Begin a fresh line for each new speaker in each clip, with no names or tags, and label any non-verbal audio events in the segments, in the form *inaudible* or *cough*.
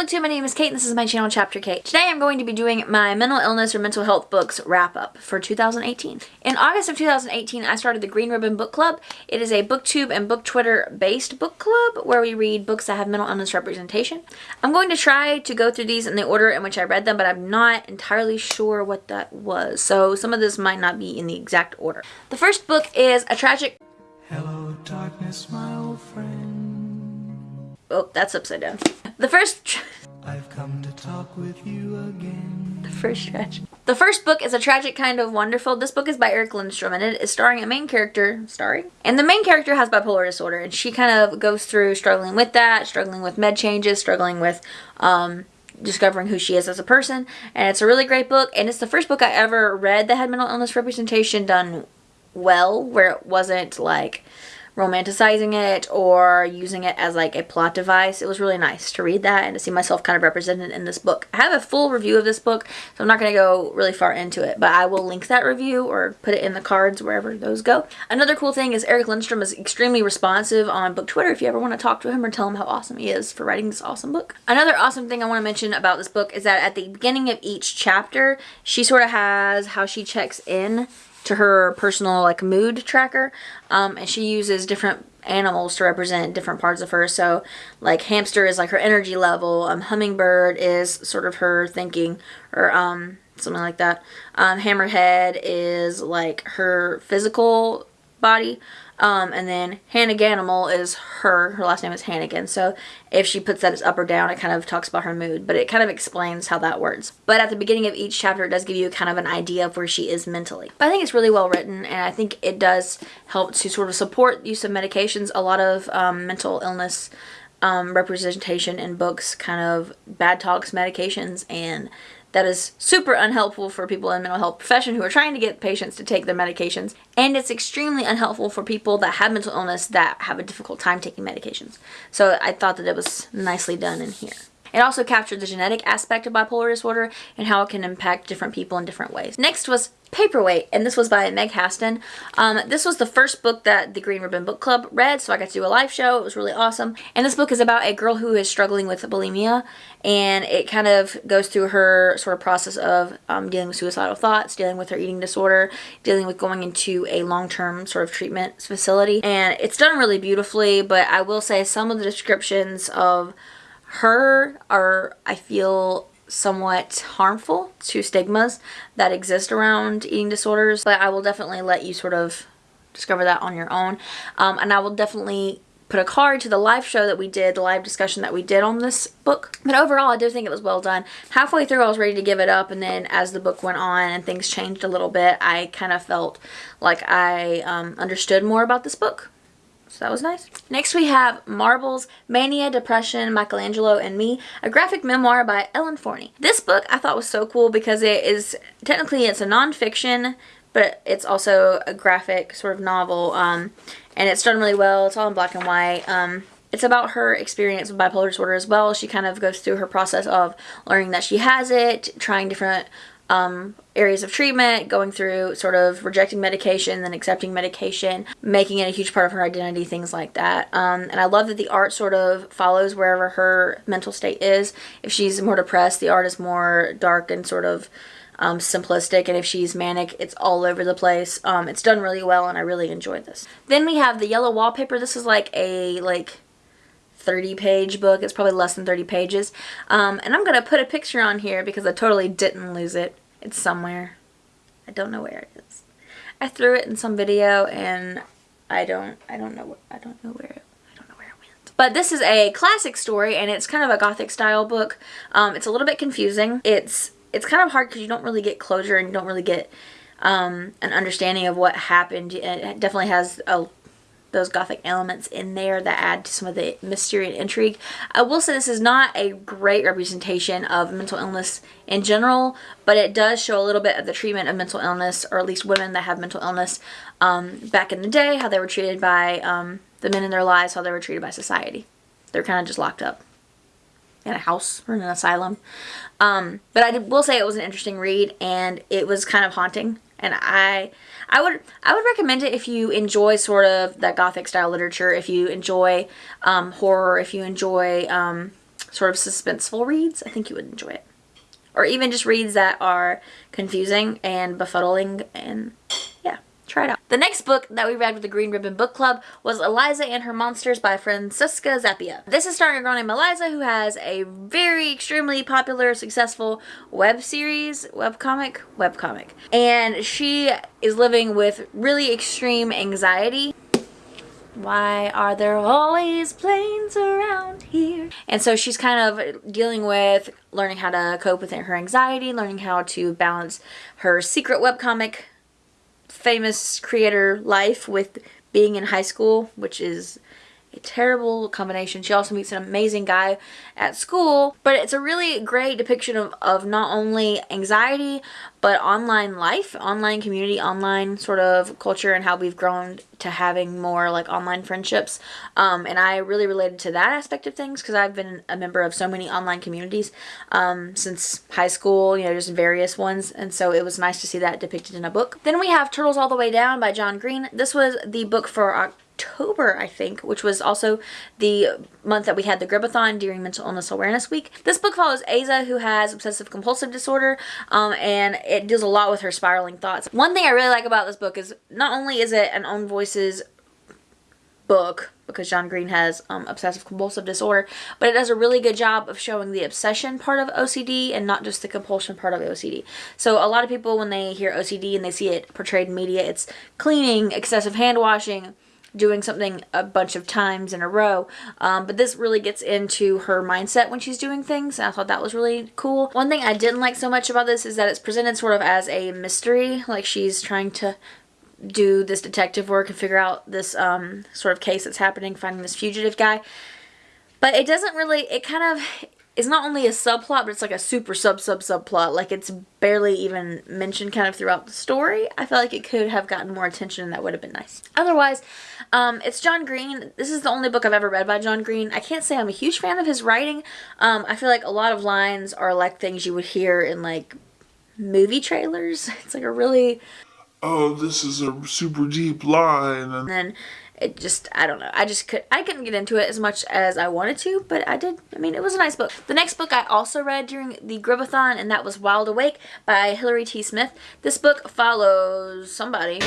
booktube my name is Kate and this is my channel chapter Kate today i'm going to be doing my mental illness or mental health books wrap up for 2018 in august of 2018 i started the green ribbon book club. It is a booktube and book twitter based book club where we read books that have mental illness representation. I'm going to try to go through these in the order in which i read them but i'm not entirely sure what that was so some of this might not be in the exact order. The first book is a tragic
Hello, darkness, my old friend.
Oh that's upside down the first
I've come to talk with you again.
The first tragic. The first book is a tragic kind of wonderful. This book is by Eric Lindstrom and it is starring a main character, starring? And the main character has bipolar disorder and she kind of goes through struggling with that, struggling with med changes, struggling with um, discovering who she is as a person. And it's a really great book and it's the first book I ever read that had mental illness representation done well, where it wasn't like romanticizing it or using it as like a plot device. It was really nice to read that and to see myself kind of represented in this book. I have a full review of this book, so I'm not going to go really far into it, but I will link that review or put it in the cards wherever those go. Another cool thing is Eric Lindstrom is extremely responsive on book Twitter if you ever want to talk to him or tell him how awesome he is for writing this awesome book. Another awesome thing I want to mention about this book is that at the beginning of each chapter, she sort of has how she checks in to her personal like mood tracker um, and she uses different animals to represent different parts of her. So like hamster is like her energy level um, hummingbird is sort of her thinking or um, something like that. Um, hammerhead is like her physical body um, and then Hanniganimal is her. Her last name is Hannigan. So if she puts that as up or down, it kind of talks about her mood. But it kind of explains how that works. But at the beginning of each chapter, it does give you kind of an idea of where she is mentally. But I think it's really well written. And I think it does help to sort of support use of medications. A lot of um, mental illness um, representation in books kind of bad talks medications and that is super unhelpful for people in mental health profession who are trying to get patients to take their medications and it's extremely unhelpful for people that have mental illness that have a difficult time taking medications so i thought that it was nicely done in here it also captured the genetic aspect of bipolar disorder and how it can impact different people in different ways. Next was Paperweight, and this was by Meg Haston. Um, this was the first book that the Green Ribbon Book Club read, so I got to do a live show. It was really awesome. And this book is about a girl who is struggling with bulimia, and it kind of goes through her sort of process of um, dealing with suicidal thoughts, dealing with her eating disorder, dealing with going into a long-term sort of treatment facility. And it's done really beautifully, but I will say some of the descriptions of her are, I feel, somewhat harmful to stigmas that exist around eating disorders. But I will definitely let you sort of discover that on your own. Um, and I will definitely put a card to the live show that we did, the live discussion that we did on this book. But overall, I do think it was well done. Halfway through, I was ready to give it up, and then as the book went on and things changed a little bit, I kind of felt like I um, understood more about this book. So that was nice. Next we have Marbles, Mania, Depression, Michelangelo, and Me, a graphic memoir by Ellen Forney. This book I thought was so cool because it is, technically it's a nonfiction, but it's also a graphic sort of novel, um, and it's done really well. It's all in black and white. Um, it's about her experience with bipolar disorder as well. She kind of goes through her process of learning that she has it, trying different um, areas of treatment, going through sort of rejecting medication, then accepting medication, making it a huge part of her identity, things like that. Um, and I love that the art sort of follows wherever her mental state is. If she's more depressed, the art is more dark and sort of um, simplistic and if she's manic it's all over the place um, it's done really well and I really enjoyed this then we have the yellow wallpaper this is like a like 30 page book it's probably less than 30 pages um, and I'm gonna put a picture on here because I totally didn't lose it it's somewhere. I don't know where it is. I threw it in some video and I don't I don't know I don't know where it I don't know where it went. But this is a classic story and it's kind of a gothic style book. Um, it's a little bit confusing. It's it's kind of hard because you don't really get closure and you don't really get um, an understanding of what happened. It definitely has a those gothic elements in there that add to some of the mystery and intrigue. I will say this is not a great representation of mental illness in general, but it does show a little bit of the treatment of mental illness, or at least women that have mental illness um, back in the day, how they were treated by um, the men in their lives, how they were treated by society. They're kind of just locked up in a house or in an asylum. Um, but I will say it was an interesting read and it was kind of haunting and I I would I would recommend it if you enjoy sort of that gothic style literature if you enjoy um, horror if you enjoy um, sort of suspenseful reads, I think you would enjoy it. Or even just reads that are confusing and befuddling and try it out. The next book that we read with the Green Ribbon Book Club was Eliza and Her Monsters by Francesca Zappia. This is starring a girl named Eliza who has a very extremely popular, successful web series, web comic, web comic. And she is living with really extreme anxiety why are there always planes around here? And so she's kind of dealing with learning how to cope with her anxiety, learning how to balance her secret webcomic famous creator life with being in high school, which is a terrible combination. She also meets an amazing guy at school, but it's a really great depiction of, of not only anxiety, but online life, online community, online sort of culture and how we've grown to having more like online friendships. Um, and I really related to that aspect of things because I've been a member of so many online communities um, since high school, you know, just various ones. And so it was nice to see that depicted in a book. Then we have Turtles All the Way Down by John Green. This was the book for October October, I think, which was also the month that we had the Gribathon during Mental Illness Awareness Week. This book follows Aza, who has obsessive compulsive disorder, um, and it deals a lot with her spiraling thoughts. One thing I really like about this book is not only is it an own voices book because John Green has um, obsessive compulsive disorder, but it does a really good job of showing the obsession part of OCD and not just the compulsion part of OCD. So a lot of people when they hear OCD and they see it portrayed in media, it's cleaning, excessive hand washing, doing something a bunch of times in a row. Um, but this really gets into her mindset when she's doing things. And I thought that was really cool. One thing I didn't like so much about this is that it's presented sort of as a mystery. Like she's trying to do this detective work and figure out this um, sort of case that's happening, finding this fugitive guy. But it doesn't really, it kind of, is not only a subplot, but it's like a super sub sub subplot. Like it's barely even mentioned kind of throughout the story. I feel like it could have gotten more attention and that would have been nice. Otherwise, um, it's John Green. This is the only book I've ever read by John Green. I can't say I'm a huge fan of his writing. Um, I feel like a lot of lines are like things you would hear in like movie trailers. *laughs* It's like a really
oh, this is a super deep line.
And then it just I don't know I just could I couldn't get into it as much as I wanted to but I did I mean it was a nice book the next book I also read during the Gribathon and that was Wild Awake by Hilary T Smith this book follows somebody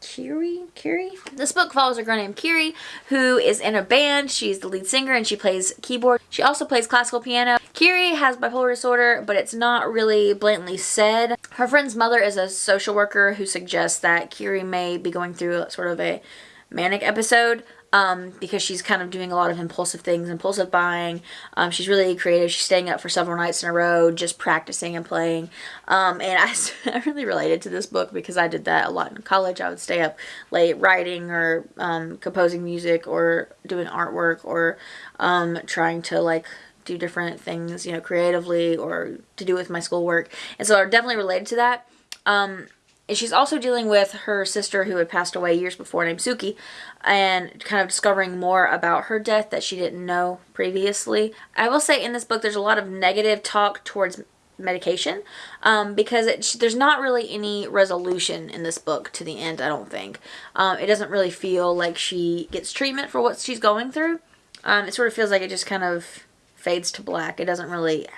Kiri? Kiri? This book follows a girl named Kiri who is in a band. She's the lead singer and she plays keyboard. She also plays classical piano. Kiri has bipolar disorder, but it's not really blatantly said. Her friend's mother is a social worker who suggests that Kiri may be going through sort of a manic episode um, because she's kind of doing a lot of impulsive things, impulsive buying. Um, she's really creative. She's staying up for several nights in a row, just practicing and playing. Um, and I, *laughs* I really related to this book because I did that a lot in college. I would stay up late writing or um, composing music or doing artwork or um, trying to like do different things, you know, creatively or to do with my schoolwork. And so I definitely related to that. Um, and she's also dealing with her sister who had passed away years before named Suki and kind of discovering more about her death that she didn't know previously. I will say in this book there's a lot of negative talk towards medication um, because it, there's not really any resolution in this book to the end I don't think. Um, it doesn't really feel like she gets treatment for what she's going through. Um, it sort of feels like it just kind of fades to black. It doesn't really,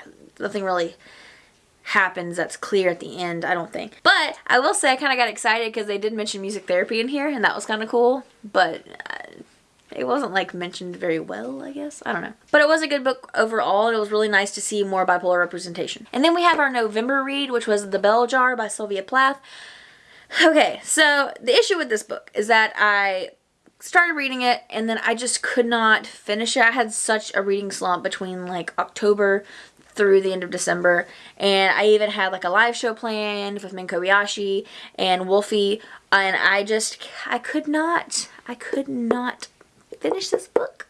nothing really happens that's clear at the end, I don't think. But I will say I kind of got excited because they did mention music therapy in here and that was kind of cool. But uh, it wasn't like mentioned very well, I guess. I don't know. But it was a good book overall. and It was really nice to see more bipolar representation. And then we have our November read, which was The Bell Jar by Sylvia Plath. Okay, so the issue with this book is that I started reading it and then I just could not finish it. I had such a reading slump between like October through the end of December. And I even had like a live show planned with Min Kobayashi and Wolfie. And I just, I could not, I could not finish this book.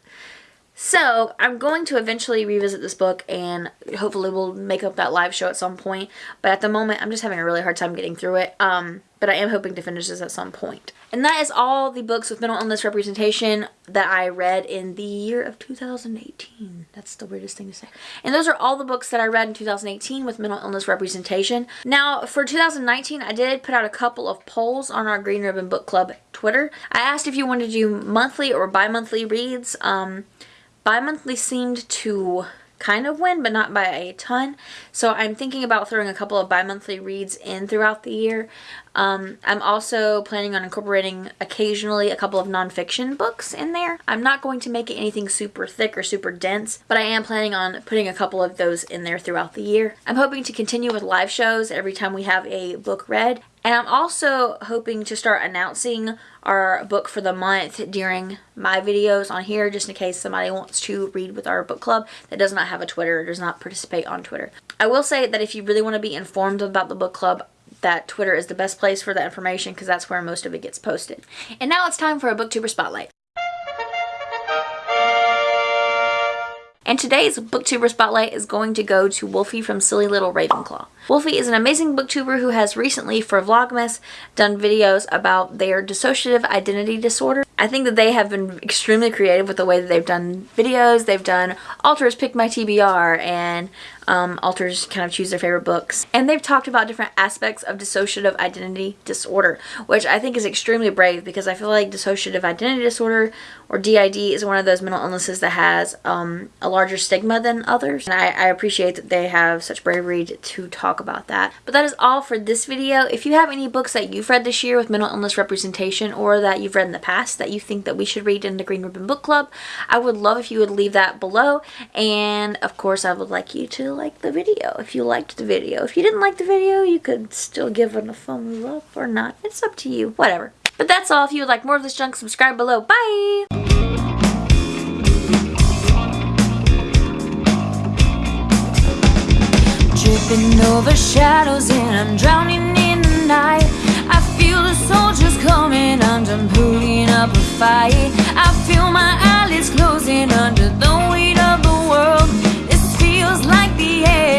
So I'm going to eventually revisit this book and hopefully we'll make up that live show at some point. But at the moment, I'm just having a really hard time getting through it. Um, but I am hoping to finish this at some point. And that is all the books with mental illness representation that I read in the year of 2018. That's the weirdest thing to say. And those are all the books that I read in 2018 with mental illness representation. Now, for 2019, I did put out a couple of polls on our Green Ribbon Book Club Twitter. I asked if you wanted to do monthly or bi-monthly reads. Um, bi-monthly seemed to kind of win, but not by a ton. So I'm thinking about throwing a couple of bi-monthly reads in throughout the year. Um, I'm also planning on incorporating occasionally a couple of nonfiction books in there. I'm not going to make it anything super thick or super dense, but I am planning on putting a couple of those in there throughout the year. I'm hoping to continue with live shows every time we have a book read. And I'm also hoping to start announcing our book for the month during my videos on here just in case somebody wants to read with our book club that does not have a Twitter or does not participate on Twitter. I will say that if you really want to be informed about the book club, that Twitter is the best place for that information because that's where most of it gets posted. And now it's time for a booktuber spotlight. And today's booktuber spotlight is going to go to Wolfie from Silly Little Ravenclaw. Wolfie is an amazing booktuber who has recently for Vlogmas done videos about their dissociative identity disorder. I think that they have been extremely creative with the way that they've done videos. They've done Alters Pick My TBR and um, Alters kind of choose their favorite books. And they've talked about different aspects of dissociative identity disorder, which I think is extremely brave because I feel like dissociative identity disorder or DID is one of those mental illnesses that has um, a larger stigma than others. And I, I appreciate that they have such bravery to talk about that. But that is all for this video. If you have any books that you've read this year with mental illness representation or that you've read in the past that you think that we should read in the Green Ribbon Book Club, I would love if you would leave that below. And of course, I would like you to like the video if you liked the video. If you didn't like the video, you could still give it a thumbs up or not. It's up to you. Whatever. But that's all. If you would like more of this junk, subscribe below. Bye!
Over shadows and I'm drowning in the night I feel the soldiers coming up a fight I feel my eyelids closing under like the air.